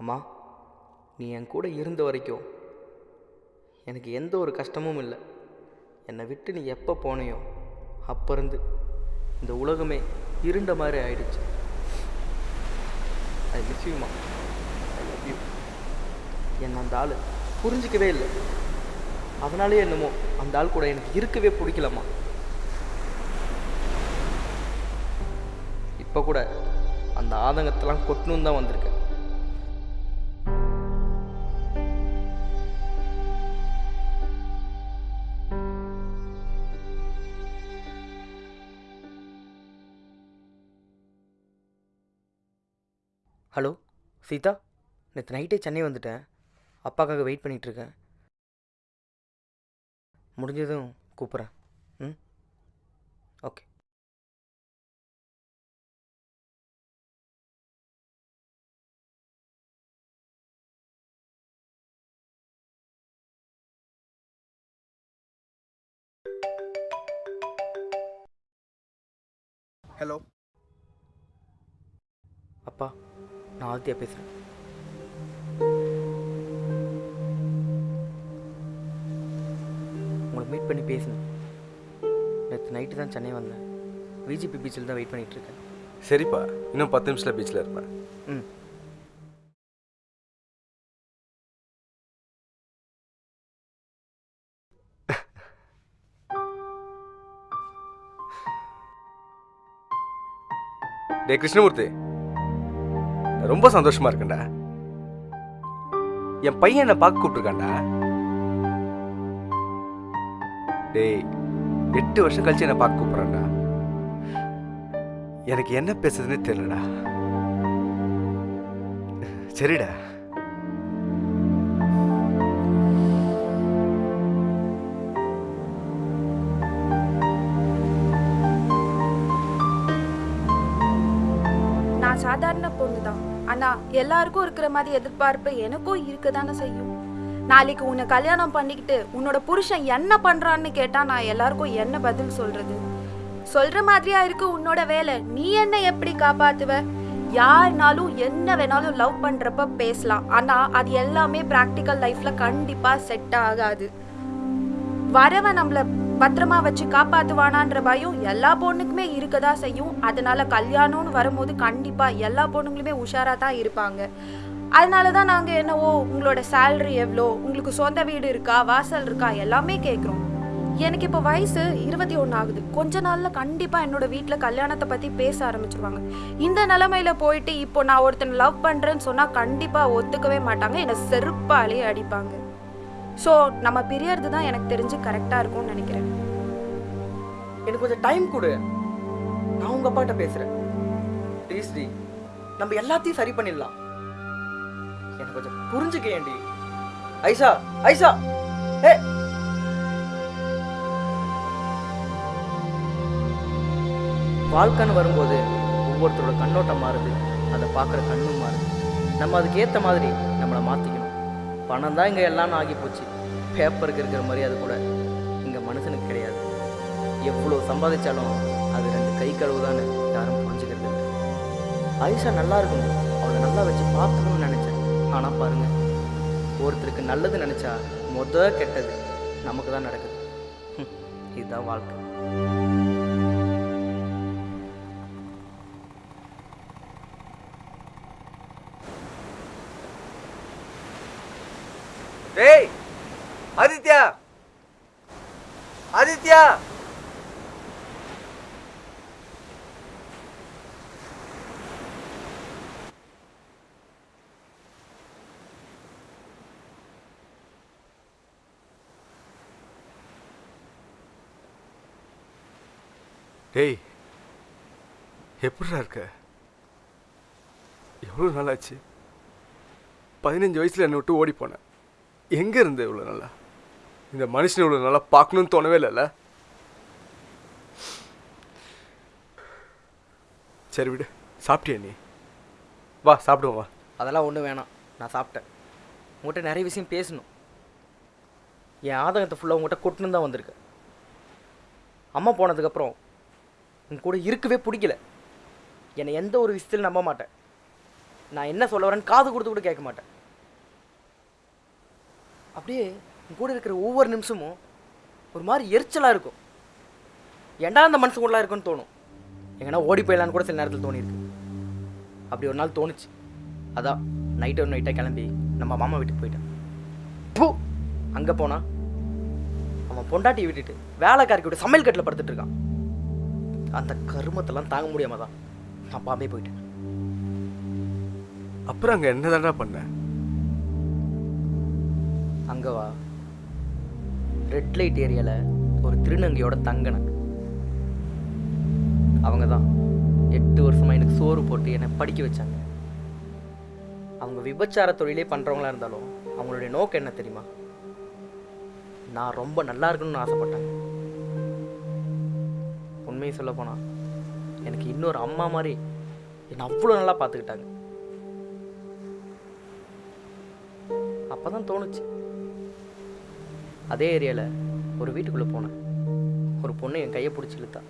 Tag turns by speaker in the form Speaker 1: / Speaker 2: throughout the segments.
Speaker 1: அம்மா நீ என் கூட இருந்த வரைக்கும் எனக்கு எந்த ஒரு கஷ்டமும் இல்லை. என்னை விட்டு நீ எப்போ போனையோ அப்போருந்து இந்த உலகமே இருண்ட மாதிரி ஆயிடுச்சு. ஐ மிஸ் யூமா ஐ லவ் யூ என்னை அந்த ஆள் புரிஞ்சிக்கவே இல்லை. அதனாலே என்னமோ அந்த ஆள் கூட எனக்கு இருக்கவே பிடிக்கலம்மா. இப்போ கூட அந்த ஆதங்கத்தெல்லாம் கொட்டணும் தான் வந்திருக்கேன். ஹலோ சீதா? நேற்று நைட்டே சென்னை வந்துட்டேன். அப்பாக்காக வெயிட் பண்ணிகிட்ருக்கேன். முடிஞ்சதும் கூப்பிட்றேன் ம்? ஓகே.
Speaker 2: ஹலோ.
Speaker 1: அப்பா. நான் ஆதித்யா பேசுகிறேன் உங்களை மீட் பண்ணி பேசணும் நேற்று நைட்டு தான் சென்னை வந்தேன். விஜிபி பீச்சில் தான் வெயிட் பண்ணிகிட்டு இருக்கேன்.
Speaker 2: சரிப்பா இன்னும் பத்து நிமிஷத்தில் பீச்சில் இருப்பேன்.
Speaker 1: ம்.
Speaker 2: டே கிருஷ்ணமூர்த்தி. ரொம்ப சந்தோஷமா இருக்கேன்டா என் பையன் என்ன பார்க்க கூப்பிட்டுருக்காண்டா டேய் எட்டு வருஷம் கழிச்சு என்னை பார்க்க கூப்பிட்றான்டா. எனக்கு என்ன பேசுறதுன்னே தெரியலடா. சரிடா.
Speaker 3: நான் சாதாரண பொண்ணு தான். ஆனா எல்லாருக்கும் இருக்கிற மாதிரி எதிர்பார்ப்பு எனக்கும் இருக்க தானே செய்யும். நாளைக்கு உன்னை கல்யாணம் பண்ணிக்கிட்டு உன்னோட புருஷன் என்ன பண்றான்னு கேட்டா நான் எல்லாருக்கும் என்ன பதில் சொல்றது? சொல்ற மாதிரியா இருக்கு உன்னோட வேலை. நீ என்ன எப்படி காப்பாத்துவ? யாருனாலும் என்ன வேணாலும் லவ் பண்றப்ப பேசலாம். ஆனா அது எல்லாமே பிராக்டிக்கல் லைஃப்ல கண்டிப்பா செட் ஆகாது. வரவன் நம்மள பத்திரமா வச்சு காப்பாத்துவானான்ற பயம் எல்லா பொண்ணுக்குமே இருக்கதா செய்யும். அதனால கல்யாணம்னு வரும்போது கண்டிப்பா எல்லா பொண்ணுங்களுமே உஷாரா தான் இருப்பாங்க. அதனால தான் நாங்க என்னவோ உங்களோட சேலரி எவ்வளோ உங்களுக்கு சொந்த வீடு இருக்கா வாசல் இருக்கா எல்லாமே கேட்குறோம் எனக்கு இப்போ வயசு இருபத்தி ஒன்று ஆகுது. கொஞ்ச நாளில் கண்டிப்பாக என்னோட வீட்டில் கல்யாணத்தை பற்றி பேச ஆரம்பிச்சிருவாங்க. இந்த நிலமையில போயிட்டு இப்போ நான் ஒருத்தனை லவ் பண்ணுறேன்னு சொன்னால் கண்டிப்பாக ஒத்துக்கவே மாட்டாங்க. என்னை செருப்பாலேயே அடிப்பாங்க. ஸோ நம்ம பிரியறது தான் எனக்கு தெரிஞ்சு கரெக்டாக இருக்கும்னு நினைக்கிறேன்.
Speaker 1: எனக்கு கொஞ்சம் டைம் கொடு. நான் உங்கள் அப்பாட்ட பேசுகிறேன் ப்ளீஸ் டி நம்ம எல்லாத்தையும் சரி பண்ணிடலாம். எனக்கு கொஞ்சம் புரிஞ்சுக்க புரிஞ்சுக்கேன்டி ஐசா ஐசா ஏ! வாழ்க்கைன்னு வரும்போது ஒவ்வொருத்தரோட கண்ணோட்டம் மாறுது அதை பார்க்குற கண்ணும் மாறுது. நம்ம அதுக்கு ஏற்ற மாதிரி நம்மளை மாற்றி பணம் தான் இங்கே எல்லாம் ஆகி போச்சு. பேப்பருக்கு இருக்கிற மரியாதை கூட இங்கே மனுஷனுக்கு கிடையாது. எவ்வளோ சம்பாதிச்சாலும் அது ரெண்டு கை கழுவுதான்னு யாரும் புரிஞ்சுக்கிறது இல்லை. ஐஷா நல்லா இருக்கணும் அவளை நல்லா வச்சு பார்க்கணும்னு நினச்சேன். ஆனால் பாருங்கள் ஒருத்தருக்கு நல்லது நினச்சா மொத கெட்டது நமக்கு தான் நடக்குது. இதுதான் வாழ்க்கை.
Speaker 2: டேய் எப்படிடா இருக்க? எவ்வளோ நாளாச்சு? பதினஞ்சு வயசில் என்னை விட்டு ஓடி போனேன். எங்கே இருந்த இவ்வளோ நல்லா இந்த மனுஷனை இவ்வளோ நல்லா பார்க்கணும்னு தோணவே இல்லைல்ல? சரி விடு சாப்பிட்டியா நீ? வா சாப்பிடுவோம் வா.
Speaker 1: அதெல்லாம் ஒன்றும் வேணாம். நான் சாப்பிட்டேன். உங்கள்கிட்ட நிறைய விஷயம் பேசணும். என் ஆதங்கத்தை ஃபுல்லாக உங்கள்கிட்ட கொட்டுன்னு தான் வந்திருக்கேன். அம்மா போனதுக்கப்புறம் உன் கூட இருக்கவே பிடிக்கல. என்னை எந்த ஒரு விஷயத்தில் நம்ப மாட்டேன். நான் என்ன சொல்ல வரேன்னு காது கொடுத்து கூட கேட்க மாட்டேன். அப்படியே உன் கூட இருக்கிற ஒவ்வொரு நிமிஷமும் ஒரு மாதிரி எரிச்சலாக இருக்கும். ஏன்டா அந்த மனசு கூடலாம் இருக்குன்னு தோணும். எங்கன்னா ஓடி போயிடலான்னு கூட சில நேரத்தில் தோணியிருக்கு. அப்படி ஒரு நாள் தோணுச்சு. அதான் நைட்டு ஒரு நைட்டாக கிளம்பி நம்ம மாமா வீட்டுக்கு போயிட்டேன். பூ அங்கே போனா அவன் பொண்டாட்டியை விட்டுட்டு வேலைக்காரிக்கு விட்டு சமையல் கட்டில் படுத்துட்டு இருக்கான். அந்த கருமத்தெல்லாம் தாங்க முடியாம தான் நான் பாம்பே போயிட்டேன்.
Speaker 2: அப்புறம் அங்கே என்னதான்டா பண்ண?
Speaker 1: அங்கே வா. ரெட் லைட் ஏரியாவில் ஒரு திருநங்கையோட தங்கினேன் அவங்க தான் எட்டு வருஷமாக எனக்கு சோறு போட்டு என்னை படிக்க வச்சாங்க. அவங்க விபச்சார தொழிலே பண்ணுறவங்களா இருந்தாலும் அவங்களுடைய நோக்கம் என்ன தெரியுமா? நான் ரொம்ப நல்லா இருக்கணும்னு ஆசைப்பட்டாங்க உண்மையை சொல்ல போனால் எனக்கு இன்னொரு அம்மா மாதிரி என்னை அவ்வளோ நல்லா பார்த்துக்கிட்டாங்க. அப்போ தான் தோணுச்சு. அதே ஏரியாவில் ஒரு வீட்டுக்குள்ளே போனேன். ஒரு பொண்ணு என் கையை பிடிச்சி இழுத்தா.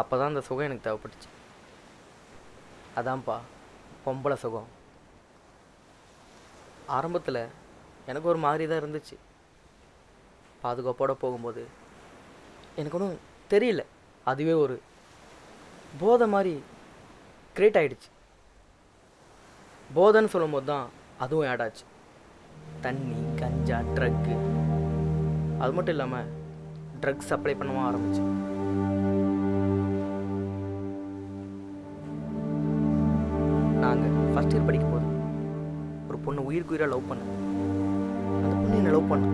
Speaker 1: அப்போ தான் அந்த சுகம் எனக்கு தேவைப்பட்டுச்சு. அதான்ப்பா பொம்பளை சுகம். ஆரம்பத்தில் எனக்கு ஒரு மாதிரி தான் இருந்துச்சு. பாதுகாப்போட போகும்போது எனக்கு ஒன்றும் தெரியல. அதுவே ஒரு போதை மாதிரி கிரியேட் ஆகிடுச்சு போதைன்னு சொல்லும்போது தான் அதுவும் ஆட் ஆச்சு. தண்ணி கஞ்சா ட்ரக்கு அது மட்டும் இல்லாமல் ட்ரக்ஸ் சப்ளை பண்ணவும் ஆரம்பிச்சு. நாங்கள் ஃபஸ்ட் இயர் படிக்கும் போது ஒரு பொண்ணு உயிருக்கு உயிராக லவ் பண்ணேன். அந்த பொண்ணு என்னை லவ் பண்ண.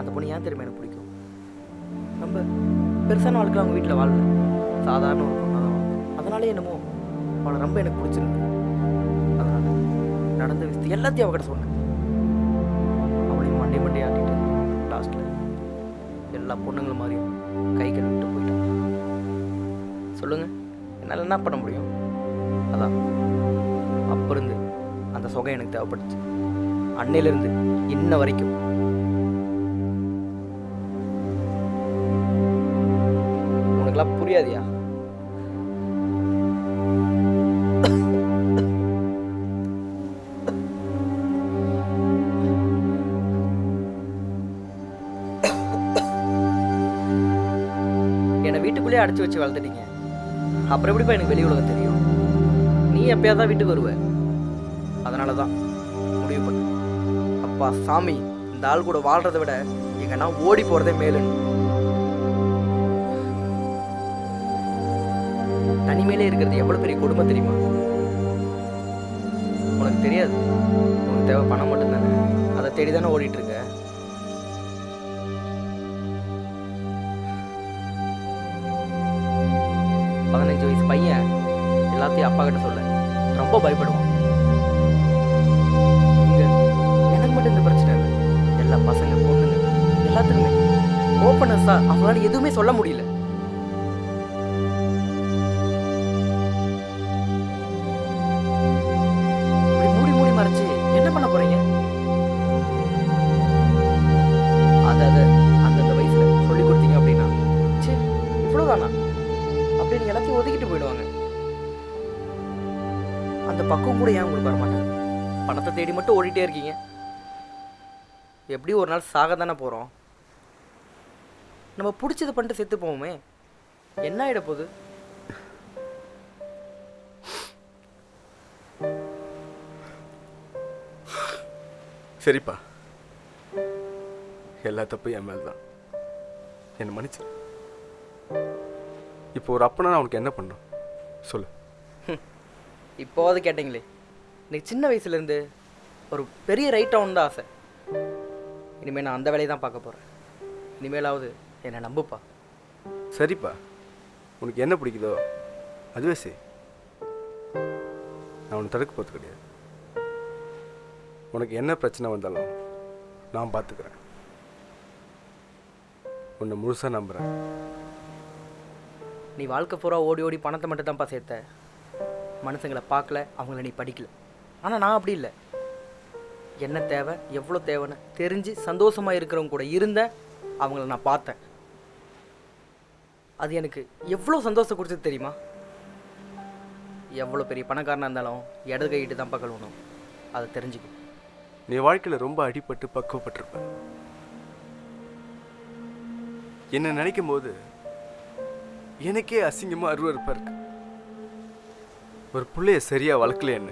Speaker 1: அந்த பொண்ணு ஏன் தெரியுமா எனக்கு பிடிக்கும்? நம்ம பெருசான வாழ்க்கை அவங்க வீட்டில் வாழல. சாதாரண ஒரு பொண்ணாக தான் அதனாலே என்னமோ அவளை ரொம்ப எனக்கு பிடிச்சிருக்கு அதனால நடந்த விஷயத்தை எல்லாத்தையும் அவகிட்ட சொன்னேன். அவளையும் மண்டே மண்டே ஆட்டிட்டு லாஸ்ட்டில் எல்லா பொண்ணுங்களும் மாதிரியும் கை கழுவிட்டு போயிட்டான் சொல்லுங்கள் என்னால் என்ன பண்ண முடியும்? அதான் அப்போ இருந்து அந்த சொகை எனக்கு தேவைப்பட்டுச்சு அன்னையிலேருந்து இன்ன வரைக்கும் உனக்கெல்லாம் புரியாதியா என்னை வீட்டுக்குள்ளேயே அடைச்சி வச்சு வளர்த்துட்டீங்க. அப்புறம் எப்படிப்பா எனக்கு வெளி உலகம் தெரியும்? நீ எப்பயாவது தான் வீட்டுக்கு வருவ. அதனால தான் முடிவு பண்ணு. அப்பா சாமி இந்த ஆள் கூட வாழ்றதை விட எங்கன்னா ஓடி போகிறதே மேலுன்னு. தனிமையிலே இருக்கிறது எவ்வளோ பெரிய கொடுமை தெரியுமா? உனக்கு தெரியாது. உனக்கு தேவை பணம் மட்டும்தானே. அதை தேடி தானே ஓடிட்டு இருக்க பதினஞ்சு வயசு பையன் எல்லாத்தையும் அப்பா கிட்ட சொல்ல. ரொம்ப பயப்படுவான். எனக்கு மட்டும் இந்த பிரச்சனை இல்லை. எல்லா பசங்க பொண்ணுங்க எல்லாத்துக்குமே. ஓப்பனஸா அவங்களால எதுவுமே சொல்ல முடியல. இருக்கீங்க. எப்படி ஒரு நாள் சாக தானே போகிறோம் நம்ம பிடிச்சது பண்ணிட்டு செத்து போவோமே. என்ன ஆகிட போகுது?
Speaker 2: சரிப்பா. எல்லா தப்பும் என் மேல் தான் என்னை மன்னிச்சிரு. இப்போ ஒரு அப்பனா நான் உனக்கு என்ன பண்ணும்? சொல்லு.
Speaker 1: இப்போவாது கேட்டீங்களே. எனக்கு சின்ன வயசுலேருந்து ஒரு பெரிய ரைட் ஆகணும் தான் ஆசை. இனிமேல் நான் அந்த வேலையை தான் பார்க்க போகிறேன் இனிமேலாவது என்னை நம்புப்பா.
Speaker 2: சரிப்பா. உனக்கு என்ன பிடிக்குதோ அதுவே செய். நான் உன்னை தடுக்க போகிறது கிடையாது. உனக்கு என்ன பிரச்சனை வந்தாலும் நான் பார்த்துக்கிறேன். உன்னை முழுசாக நம்புகிறேன்
Speaker 1: நீ வாழ்க்கை பூரா ஓடி ஓடி பணத்தை மட்டும் தான்ப்பா சேர்த்த. மனுஷங்களை பார்க்கல அவங்கள நீ படிக்கல. ஆனால் நான் அப்படி இல்லை. என்ன தேவை எவ்வளோ தேவைன்னு தெரிஞ்சு சந்தோஷமாக இருக்கிறவங்க கூட இருந்தேன் அவங்கள நான் பார்த்தேன். அது எனக்கு எவ்வளோ சந்தோஷம் கொடுத்தது தெரியுமா? எவ்வளோ பெரிய பணக்காரனாக இருந்தாலும் இடது கையிட்டு தான் பகலணும் அதை தெரிஞ்சுக்கும்
Speaker 2: நீ வாழ்க்கையில் ரொம்ப அடிபட்டு பக்குவப்பட்டிருப்ப. என்ன நினைக்கும் போது எனக்கே அசிங்கமாக அருவறுப்பாக இருக்கு. ஒரு பிள்ளைய சரியாக வளர்க்கல என்ன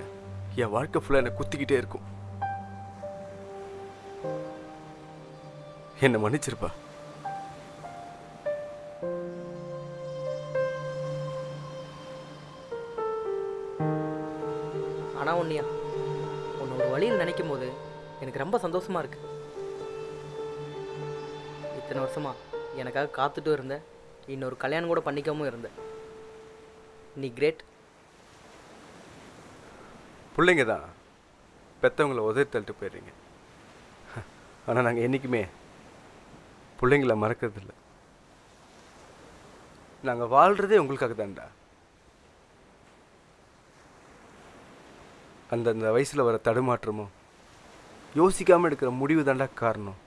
Speaker 2: என் வாழ்க்கை ஃபுல்லாக என்னை குத்திக்கிட்டே இருக்கும். என்னை மன்னிச்சிருப்பா.
Speaker 1: ஆனால் ஒன்றியா உன்னை ஒரு வழியில் நினைக்கும் போது எனக்கு ரொம்ப சந்தோஷமாக இருக்கு. இத்தனை வருஷமா எனக்காக காத்துட்டும் இருந்த இன்னொரு கல்யாணம் கூட பண்ணிக்காமல் இருந்த. நீ கிரேட்.
Speaker 2: பிள்ளைங்க தான் பெற்றவங்கள உதவி தள்ளிட்டு போயிடுறீங்க. ஆனால் நாங்கள் என்றைக்குமே பிள்ளைங்கள மறக்கறதில்ல. நாங்கள் வாழ்கிறதே உங்களுக்காக தான்டா அந்தந்த வயசில் வர தடுமாற்றமும் யோசிக்காமல் எடுக்கிற முடிவு தாண்டா காரணம்.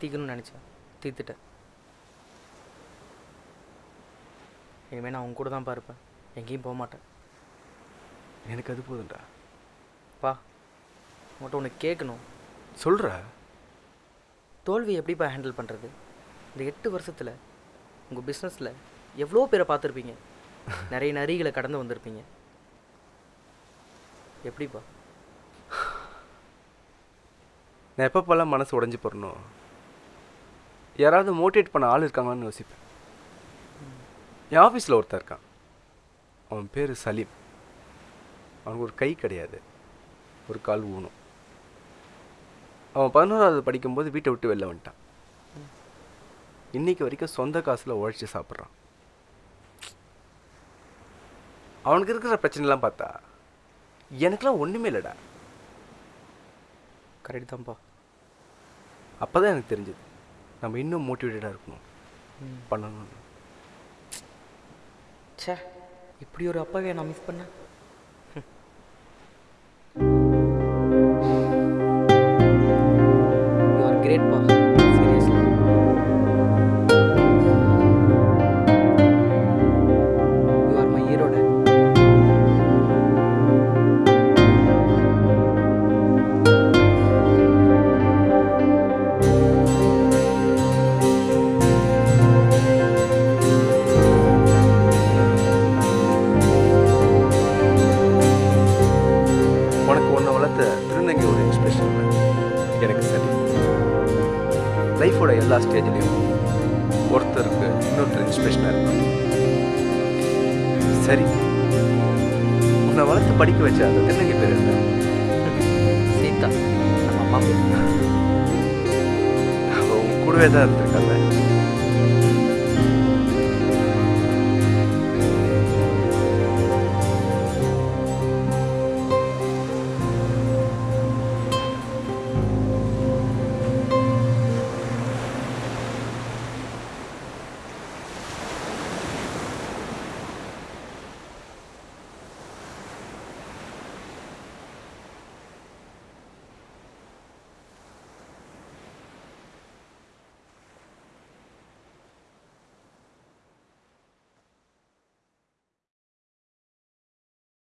Speaker 1: தீக்கணும்னு நினச்சேன். தீர்த்துட்டேன். இனிமேல் நான் உன் கூட தான் இருப்பேன். எங்கேயும் போக மாட்டேன்.
Speaker 2: எனக்கு அது போதும்டா.
Speaker 1: பா. உன்கிட்ட ஒன்று கேட்கணும்.
Speaker 2: சொல்கிற
Speaker 1: தோல்வி எப்படிப்பா ஹேண்டில் பண்ணுறது இந்த எட்டு வருஷத்தில் உங்கள் பிஸ்னஸில் எவ்வளோ பேரை பார்த்துருப்பீங்க? நிறைய நரிகளை கடந்து வந்திருப்பீங்க. எப்படிப்பா?
Speaker 2: நான் எப்பப்பெல்லாம் மனசு உடைஞ்சு போடணும் யாராவது மோட்டிவேட் பண்ண ஆள் இருக்காங்களான்னு யோசிப்பேன். என் ஆஃபீஸில் ஒருத்தன் இருக்கான். அவன் பேர் சலீம். அவனுக்கு ஒரு கை கிடையாது. ஒரு கால் ஊனும் அவன் பதினோராவது படிக்கும்போது வீட்டை விட்டு வெளில வந்துட்டான். இன்னைக்கு வரைக்கும் சொந்த காசில் உழைச்சி சாப்பிட்றான். அவனுக்கு இருக்கிற பிரச்சனைலாம் பார்த்தா எனக்கெல்லாம் ஒன்றுமே இல்லைடா.
Speaker 1: கரெக்ட் தான்ப்பா.
Speaker 2: அப்போ தான் எனக்கு தெரிஞ்சது. நம்ம இன்னும் மோட்டிவேட்டடாக இருக்கணும். பண்ணணும்
Speaker 1: ச்சே இப்படி ஒரு அப்பாவே நான் மிஸ் பண்ணேன்?
Speaker 2: லைஃபோட எல்லா ஸ்டேஜ்லேயும் ஒருத்தருக்கு இன்னொருத்தர் இன்ஸ்பிரேஷனாக இருக்கும் சரி. உன்னை வளர்த்து படிக்க வச்ச அந்த திருநங்கை பேர் என்ன?
Speaker 1: சீதா. நம்ம அம்மா
Speaker 2: உன் கூடவே தான் இருந்திருக்காங்க.